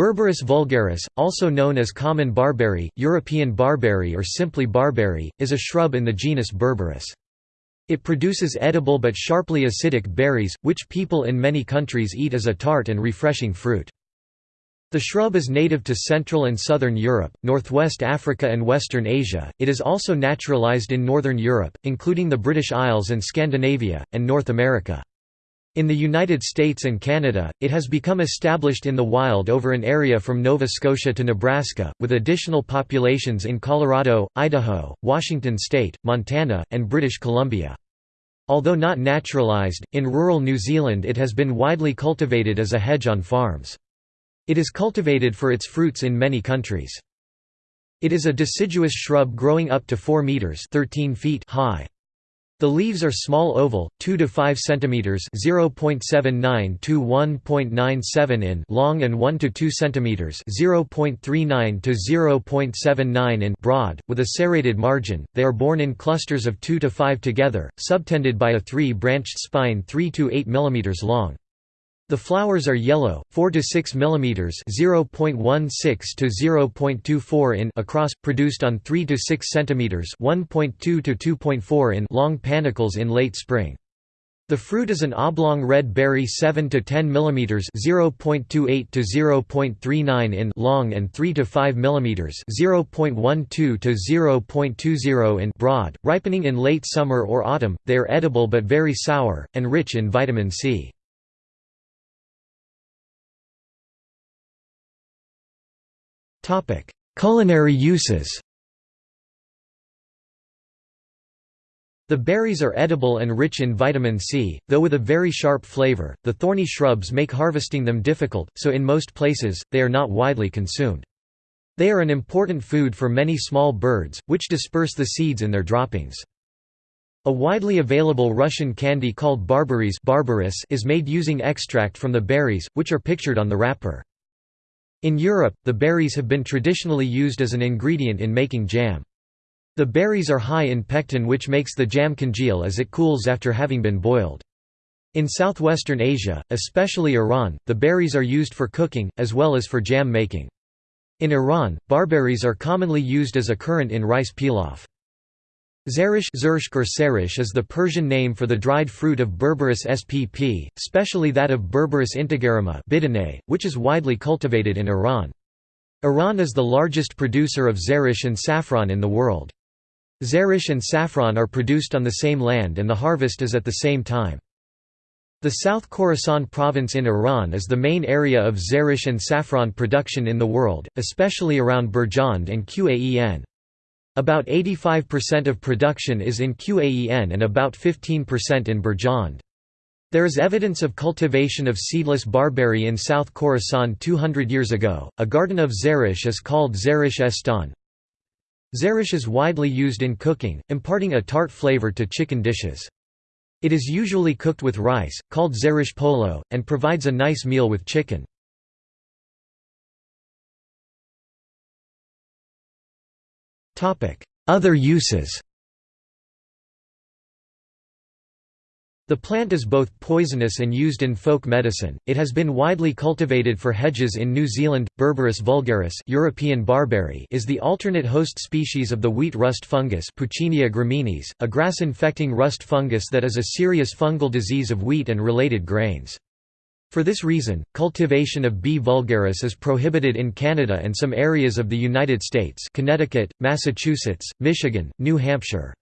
Berberis vulgaris, also known as common barberry, European barberry or simply barberry, is a shrub in the genus Berberis. It produces edible but sharply acidic berries, which people in many countries eat as a tart and refreshing fruit. The shrub is native to Central and Southern Europe, Northwest Africa and Western Asia. It is also naturalized in Northern Europe, including the British Isles and Scandinavia, and North America. In the United States and Canada, it has become established in the wild over an area from Nova Scotia to Nebraska, with additional populations in Colorado, Idaho, Washington state, Montana, and British Columbia. Although not naturalized, in rural New Zealand it has been widely cultivated as a hedge on farms. It is cultivated for its fruits in many countries. It is a deciduous shrub growing up to 4 meters 13 feet high. The leaves are small oval, 2 to 5 centimeters (0.79 to 1.97 in) long and 1 to 2 centimeters (0.39 to 0.79 in) broad, with a serrated margin. They are borne in clusters of 2 to 5 together, subtended by a three-branched spine 3 to 8 millimeters long. The flowers are yellow, 4 to 6 mm (0.16 to 0.24 in) across, produced on 3 to 6 cm (1.2 to 2.4 in) long panicles in late spring. The fruit is an oblong red berry 7 to 10 mm (0.28 to 0.39 in) long and 3 to 5 mm (0.12 to 0.20 in) broad, ripening in late summer or autumn. They are edible but very sour and rich in vitamin C. Culinary uses The berries are edible and rich in vitamin C, though with a very sharp flavor. The thorny shrubs make harvesting them difficult, so in most places, they are not widely consumed. They are an important food for many small birds, which disperse the seeds in their droppings. A widely available Russian candy called barberries is made using extract from the berries, which are pictured on the wrapper. In Europe, the berries have been traditionally used as an ingredient in making jam. The berries are high in pectin which makes the jam congeal as it cools after having been boiled. In southwestern Asia, especially Iran, the berries are used for cooking, as well as for jam making. In Iran, barberries are commonly used as a currant in rice pilaf. Zereshk is the Persian name for the dried fruit of Berberis spp, especially that of Berberis integerrima which is widely cultivated in Iran. Iran is the largest producer of zereshk and saffron in the world. Zereshk and saffron are produced on the same land and the harvest is at the same time. The South Khorasan province in Iran is the main area of zereshk and saffron production in the world, especially around Birjand and Qaen. About 85% of production is in Qaen and about 15% in Birjand. There is evidence of cultivation of seedless barberry in South Khorasan 200 years ago. A garden of Zereshk is called Zereshk Estan. Zereshk is widely used in cooking, imparting a tart flavor to chicken dishes. It is usually cooked with rice, called Zereshk polo, and provides a nice meal with chicken. Other uses The plant is both poisonous and used in folk medicine. It has been widely cultivated for hedges in New Zealand. Berberis vulgaris, European barberry, is the alternate host species of the wheat rust fungus Puccinia graminis, a grass-infecting rust fungus that is a serious fungal disease of wheat and related grains. For this reason, cultivation of B. vulgaris is prohibited in Canada and some areas of the United States Connecticut, Massachusetts, Michigan, New Hampshire.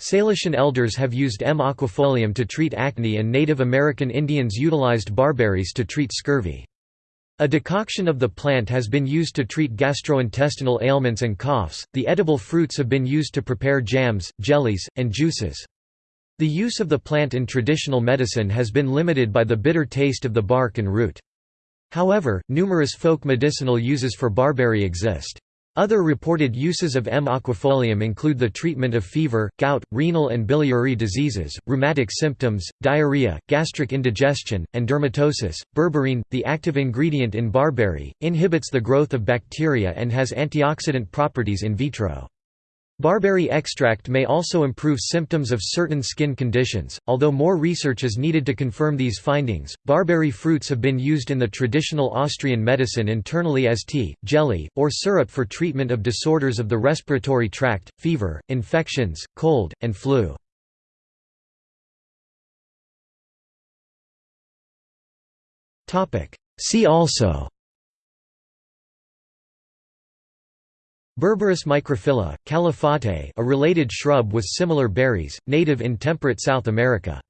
Salishan elders have used M. aquifolium to treat acne and Native American Indians utilized barberries to treat scurvy. A decoction of the plant has been used to treat gastrointestinal ailments and coughs. The edible fruits have been used to prepare jams, jellies, and juices. The use of the plant in traditional medicine has been limited by the bitter taste of the bark and root. However, numerous folk medicinal uses for barberry exist. Other reported uses of M. aquifolium include the treatment of fever, gout, renal and biliary diseases, rheumatic symptoms, diarrhea, gastric indigestion, and dermatosis. Berberine, the active ingredient in barberry, inhibits the growth of bacteria and has antioxidant properties in vitro. Barberry extract may also improve symptoms of certain skin conditions, although more research is needed to confirm these findings. Barberry fruits have been used in the traditional Austrian medicine internally as tea, jelly, or syrup for treatment of disorders of the respiratory tract, fever, infections, cold, and flu. See also Berberis microphylla, calafate a related shrub with similar berries, native in temperate South America.